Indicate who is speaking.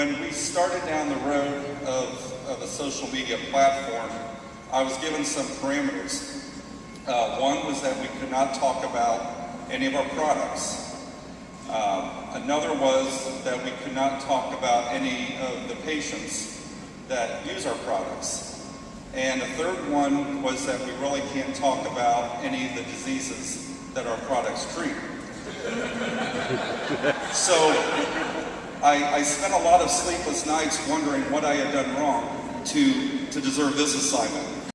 Speaker 1: when we started down the road of, of a social media platform, I was given some parameters. Uh, one was that we could not talk about any of our products. Um, another was that we could not talk about any of the patients that use our products. And the third one was that we really can't talk about any of the diseases that our products treat. so I, I, spent a lot of sleepless nights wondering what I had done wrong to, to deserve this assignment.